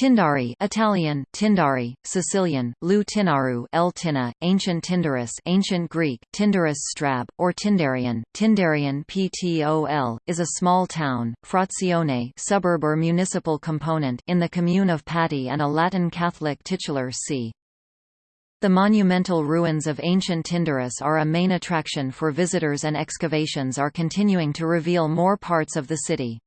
Tindari Italian, Tindari, Sicilian, Lu Tinaru El Tina, Ancient Tyndaris Ancient Greek, Tyndaris Strab, or Tindarian, Tindarian Ptol, is a small town, frazione suburb or municipal component in the commune of Patti and a Latin Catholic titular see. The monumental ruins of ancient Tyndaris are a main attraction for visitors and excavations are continuing to reveal more parts of the city.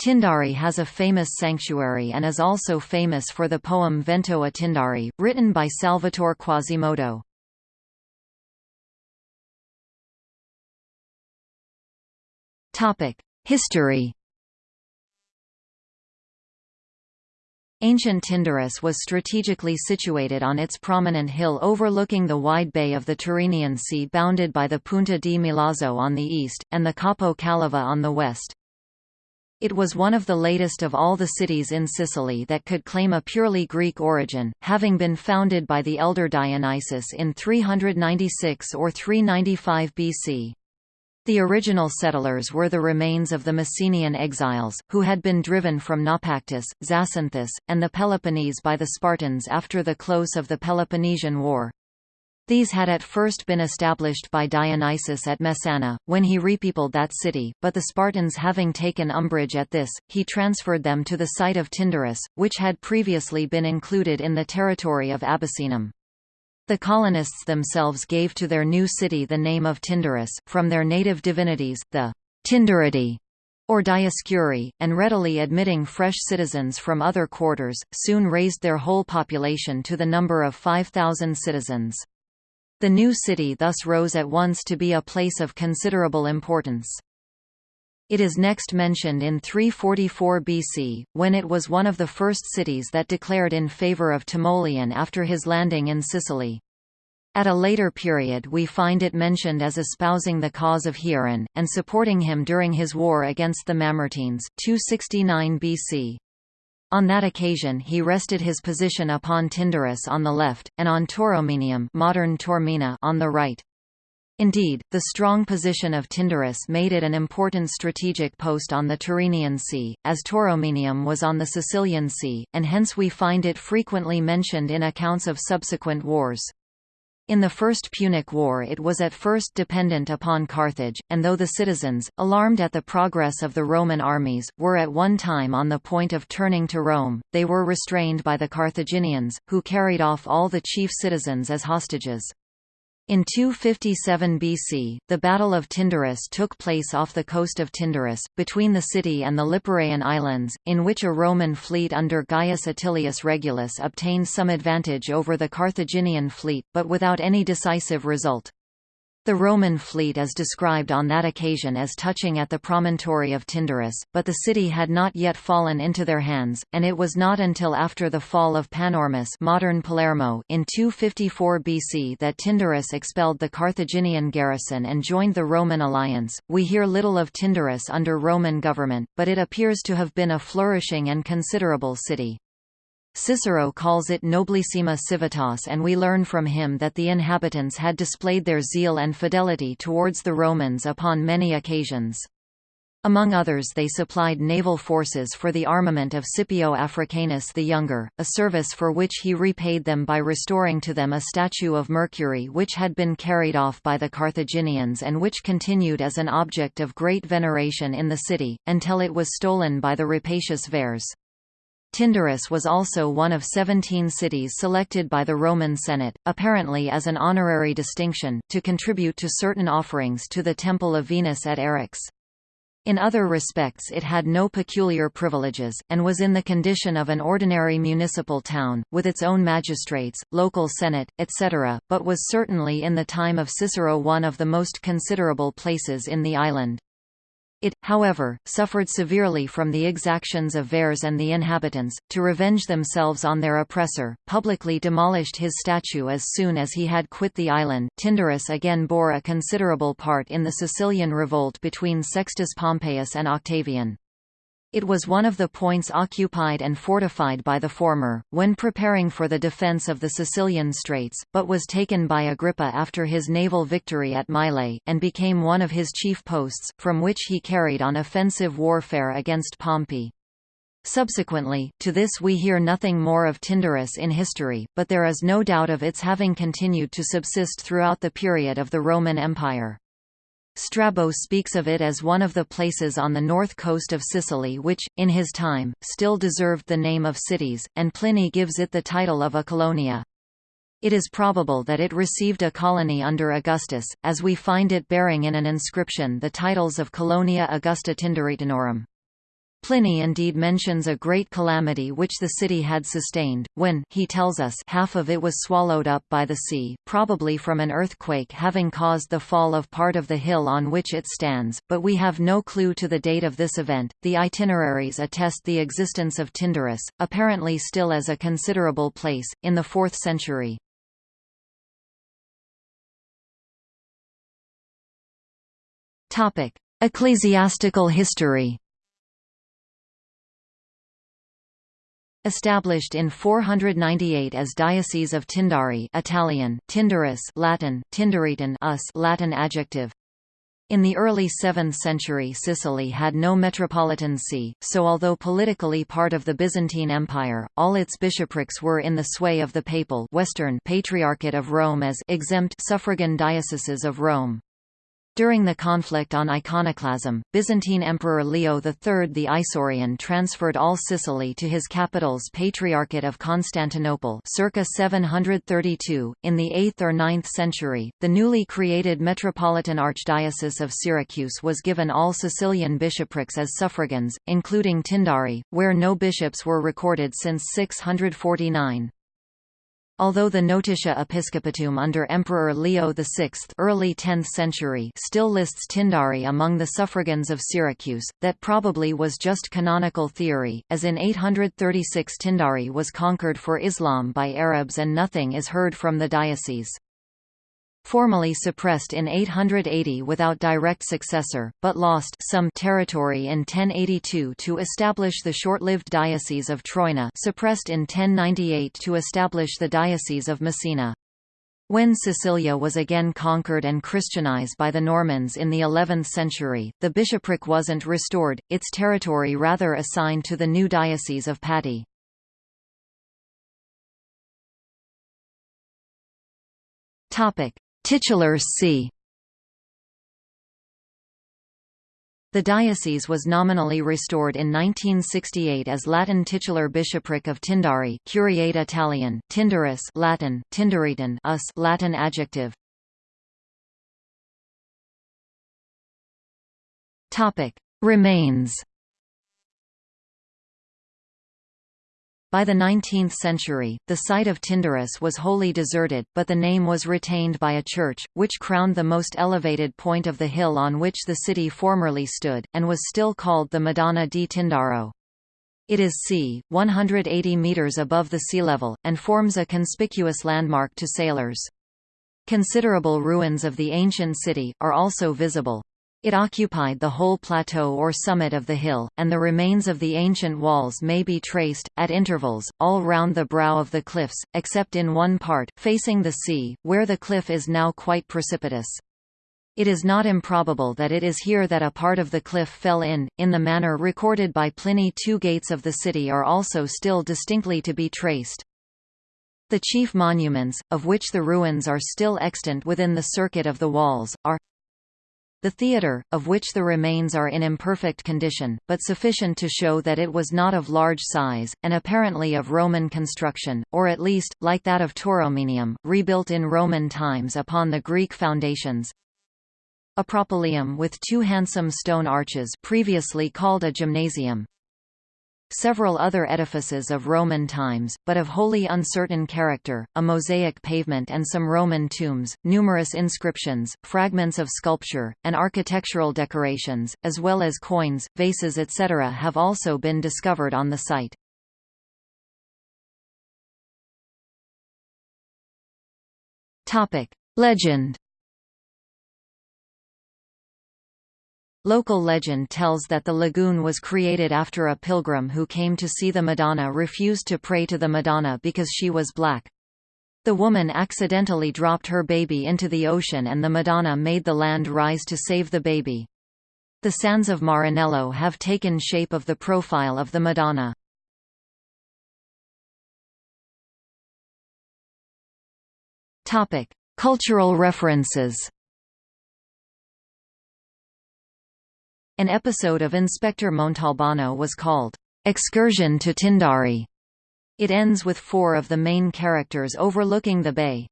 Tindari has a famous sanctuary and is also famous for the poem Vento a Tindari, written by Salvatore Quasimodo. History Ancient Tyndaris was strategically situated on its prominent hill overlooking the wide bay of the Tyrrhenian Sea bounded by the Punta di Milazzo on the east, and the Capo Calava on the west. It was one of the latest of all the cities in Sicily that could claim a purely Greek origin, having been founded by the elder Dionysius in 396 or 395 BC. The original settlers were the remains of the Messenian exiles, who had been driven from Naupactus, Zacynthus, and the Peloponnese by the Spartans after the close of the Peloponnesian War. These had at first been established by Dionysius at Messana, when he repeopled that city, but the Spartans having taken umbrage at this, he transferred them to the site of Tyndaris, which had previously been included in the territory of Abacaenum. The colonists themselves gave to their new city the name of Tyndaris, from their native divinities, the Tyndaridae, or Dioscuri, and readily admitting fresh citizens from other quarters, soon raised their whole population to the number of 5,000 citizens. The new city thus rose at once to be a place of considerable importance. It is next mentioned in 344 BC, when it was one of the first cities that declared in favour of Timoleon after his landing in Sicily. At a later period we find it mentioned as espousing the cause of Hieron, and supporting him during his war against the Mamertines 269 BC. On that occasion he rested his position upon Tyndaris on the left, and on Tauromenium modern Taormina on the right. Indeed, the strong position of Tyndaris made it an important strategic post on the Tyrrhenian Sea, as Tauromenium was on the Sicilian Sea, and hence we find it frequently mentioned in accounts of subsequent wars. In the First Punic War it was at first dependent upon Carthage, and though the citizens, alarmed at the progress of the Roman armies, were at one time on the point of turning to Rome, they were restrained by the Carthaginians, who carried off all the chief citizens as hostages. In 257 BC, the Battle of Tyndaris took place off the coast of Tyndaris, between the city and the Liparaean Islands, in which a Roman fleet under Gaius Atilius Regulus obtained some advantage over the Carthaginian fleet, but without any decisive result. The Roman fleet is described on that occasion as touching at the promontory of Tyndaris, but the city had not yet fallen into their hands, and it was not until after the fall of Panormus modern Palermo in 254 BC that Tyndaris expelled the Carthaginian garrison and joined the Roman alliance. We hear little of Tyndaris under Roman government, but it appears to have been a flourishing and considerable city. Cicero calls it Nobilissima Civitas and we learn from him that the inhabitants had displayed their zeal and fidelity towards the Romans upon many occasions. Among others they supplied naval forces for the armament of Scipio Africanus the Younger, a service for which he repaid them by restoring to them a statue of Mercury which had been carried off by the Carthaginians and which continued as an object of great veneration in the city, until it was stolen by the rapacious Verres. Tyndaris was also one of 17 cities selected by the Roman Senate, apparently as an honorary distinction, to contribute to certain offerings to the Temple of Venus at Eryx. In other respects it had no peculiar privileges, and was in the condition of an ordinary municipal town, with its own magistrates, local senate, etc., but was certainly in the time of Cicero one of the most considerable places in the island. It, however, suffered severely from the exactions of Verres and the inhabitants, to revenge themselves on their oppressor, publicly demolished his statue as soon as he had quit the island. Tyndaris again bore a considerable part in the Sicilian revolt between Sextus Pompeius and Octavian. It was one of the points occupied and fortified by the former, when preparing for the defence of the Sicilian Straits, but was taken by Agrippa after his naval victory at Mylae, and became one of his chief posts, from which he carried on offensive warfare against Pompey. Subsequently, to this we hear nothing more of Tyndaris in history, but there is no doubt of its having continued to subsist throughout the period of the Roman Empire. Strabo speaks of it as one of the places on the north coast of Sicily which, in his time, still deserved the name of cities, and Pliny gives it the title of a colonia. It is probable that it received a colony under Augustus, as we find it bearing in an inscription the titles of Colonia Augusta Tyndaritanorum. Pliny indeed mentions a great calamity which the city had sustained, when he tells us half of it was swallowed up by the sea, probably from an earthquake having caused the fall of part of the hill on which it stands, but we have no clue to the date of this event. The itineraries attest the existence of Tyndaris, apparently still as a considerable place, in the 4th century. Ecclesiastical history Established in 498 as Diocese of Tindari Italian, Tindaris Latin, Tindaritan us Latin adjective. In the early 7th century Sicily had no metropolitan see, so although politically part of the Byzantine Empire, all its bishoprics were in the sway of the Papal Western Patriarchate of Rome as exempt suffragan dioceses of Rome. During the conflict on iconoclasm, Byzantine Emperor Leo III the Isaurian transferred all Sicily to his capital's Patriarchate of Constantinople circa 732. In the 8th or 9th century, the newly created Metropolitan Archdiocese of Syracuse was given all Sicilian bishoprics as suffragans, including Tindari, where no bishops were recorded since 649. Although the Notitia Episcopatuum under Emperor Leo VI early 10th century still lists Tindari among the suffragans of Syracuse, that probably was just canonical theory, as in 836 Tindari was conquered for Islam by Arabs and nothing is heard from the diocese formally suppressed in 880 without direct successor, but lost some territory in 1082 to establish the short-lived Diocese of Troina suppressed in 1098 to establish the Diocese of Messina. When Sicilia was again conquered and Christianized by the Normans in the 11th century, the bishopric wasn't restored, its territory rather assigned to the new Diocese of Patti. Topic: Titular see The diocese was nominally restored in 1968 as Latin titular bishopric of Tindari Curiate Italian, Tindaris Latin, Tindaritan us Latin adjective. Topic: Remains By the 19th century, the site of Tyndaris was wholly deserted, but the name was retained by a church, which crowned the most elevated point of the hill on which the city formerly stood, and was still called the Madonna di Tindaro. It is c. 180 metres above the sea level, and forms a conspicuous landmark to sailors. Considerable ruins of the ancient city, are also visible. It occupied the whole plateau or summit of the hill, and the remains of the ancient walls may be traced, at intervals, all round the brow of the cliffs, except in one part, facing the sea, where the cliff is now quite precipitous. It is not improbable that it is here that a part of the cliff fell in, in the manner recorded by Pliny. Two gates of the city are also still distinctly to be traced. The chief monuments, of which the ruins are still extant within the circuit of the walls, are the theatre, of which the remains are in imperfect condition, but sufficient to show that it was not of large size, and apparently of Roman construction, or at least, like that of Tauromenium, rebuilt in Roman times upon the Greek foundations. A propylaeum with two handsome stone arches previously called a gymnasium, Several other edifices of Roman times, but of wholly uncertain character, a mosaic pavement and some Roman tombs, numerous inscriptions, fragments of sculpture, and architectural decorations, as well as coins, vases etc. have also been discovered on the site. Legend Local legend tells that the lagoon was created after a pilgrim who came to see the Madonna refused to pray to the Madonna because she was black. The woman accidentally dropped her baby into the ocean and the Madonna made the land rise to save the baby. The sands of Marinello have taken shape of the profile of the Madonna. Cultural references. An episode of Inspector Montalbano was called Excursion to Tindari. It ends with four of the main characters overlooking the bay.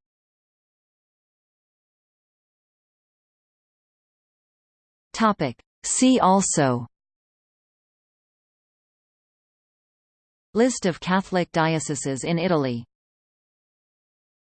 Topic: See also List of Catholic dioceses in Italy